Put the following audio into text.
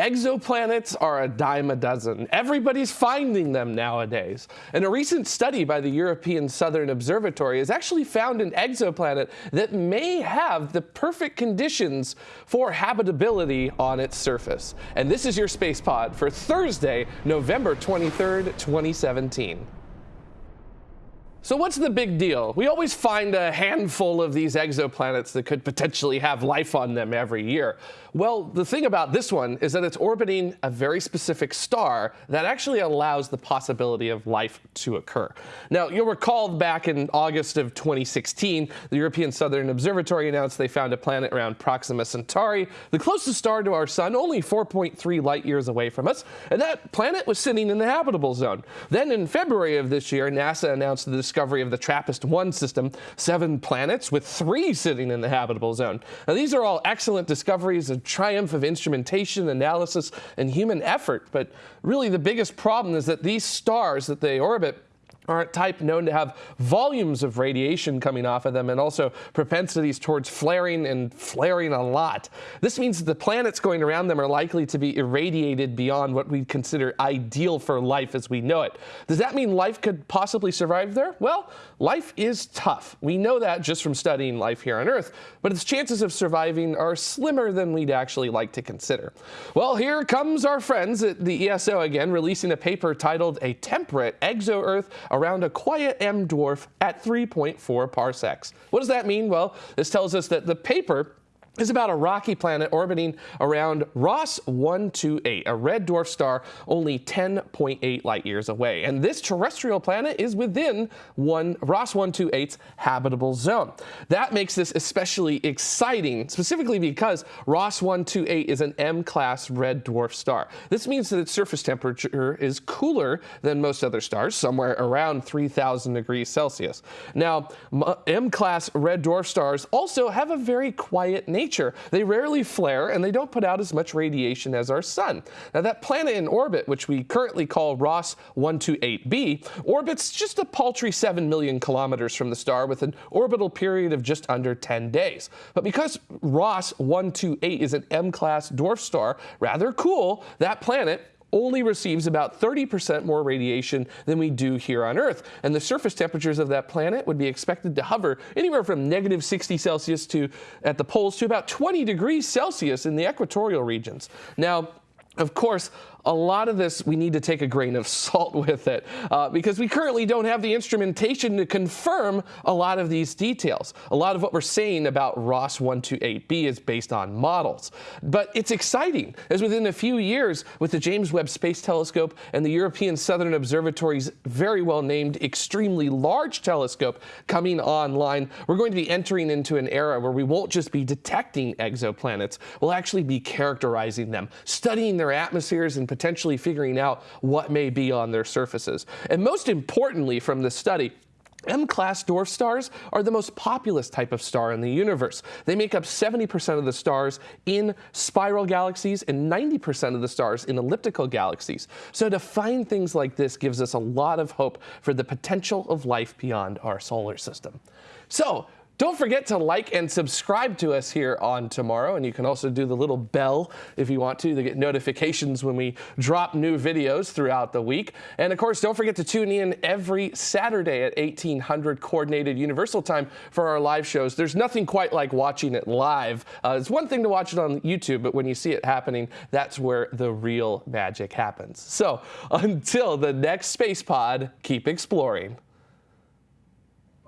Exoplanets are a dime a dozen. Everybody's finding them nowadays. And a recent study by the European Southern Observatory has actually found an exoplanet that may have the perfect conditions for habitability on its surface. And this is your Space Pod for Thursday, November 23rd, 2017. So what's the big deal? We always find a handful of these exoplanets that could potentially have life on them every year. Well, the thing about this one is that it's orbiting a very specific star that actually allows the possibility of life to occur. Now, you'll recall back in August of 2016, the European Southern Observatory announced they found a planet around Proxima Centauri, the closest star to our sun, only 4.3 light years away from us, and that planet was sitting in the habitable zone. Then in February of this year, NASA announced the discovery of the TRAPPIST-1 system, seven planets with three sitting in the habitable zone. Now, these are all excellent discoveries a triumph of instrumentation, analysis, and human effort. But really the biggest problem is that these stars that they orbit are a type known to have volumes of radiation coming off of them and also propensities towards flaring and flaring a lot. This means that the planets going around them are likely to be irradiated beyond what we consider ideal for life as we know it. Does that mean life could possibly survive there? Well, life is tough. We know that just from studying life here on Earth, but its chances of surviving are slimmer than we'd actually like to consider. Well, here comes our friends at the ESO again, releasing a paper titled A Temperate Exo-Earth around a quiet M dwarf at 3.4 parsecs. What does that mean? Well, this tells us that the paper is about a rocky planet orbiting around Ross 128, a red dwarf star only 10.8 light years away. And this terrestrial planet is within one Ross 128's habitable zone. That makes this especially exciting, specifically because Ross 128 is an M-class red dwarf star. This means that its surface temperature is cooler than most other stars, somewhere around 3000 degrees Celsius. Now, M-class red dwarf stars also have a very quiet nature nature. They rarely flare and they don't put out as much radiation as our sun. Now that planet in orbit, which we currently call Ross 128b, orbits just a paltry 7 million kilometers from the star with an orbital period of just under 10 days. But because Ross 128 is an M-class dwarf star, rather cool, that planet only receives about 30% more radiation than we do here on Earth. And the surface temperatures of that planet would be expected to hover anywhere from negative 60 Celsius to at the poles to about 20 degrees Celsius in the equatorial regions. Now, of course, a lot of this we need to take a grain of salt with it uh, because we currently don't have the instrumentation to confirm a lot of these details. A lot of what we're saying about Ross 128b is based on models. But it's exciting as within a few years with the James Webb Space Telescope and the European Southern Observatory's very well named extremely large telescope coming online, we're going to be entering into an era where we won't just be detecting exoplanets, we'll actually be characterizing them, studying their atmospheres and potentially figuring out what may be on their surfaces. And most importantly from this study, M-class dwarf stars are the most populous type of star in the universe. They make up 70% of the stars in spiral galaxies and 90% of the stars in elliptical galaxies. So to find things like this gives us a lot of hope for the potential of life beyond our solar system. So don't forget to like and subscribe to us here on Tomorrow, and you can also do the little bell if you want to to get notifications when we drop new videos throughout the week. And of course, don't forget to tune in every Saturday at 1800 Coordinated Universal Time for our live shows. There's nothing quite like watching it live. Uh, it's one thing to watch it on YouTube, but when you see it happening, that's where the real magic happens. So until the next Space Pod, keep exploring.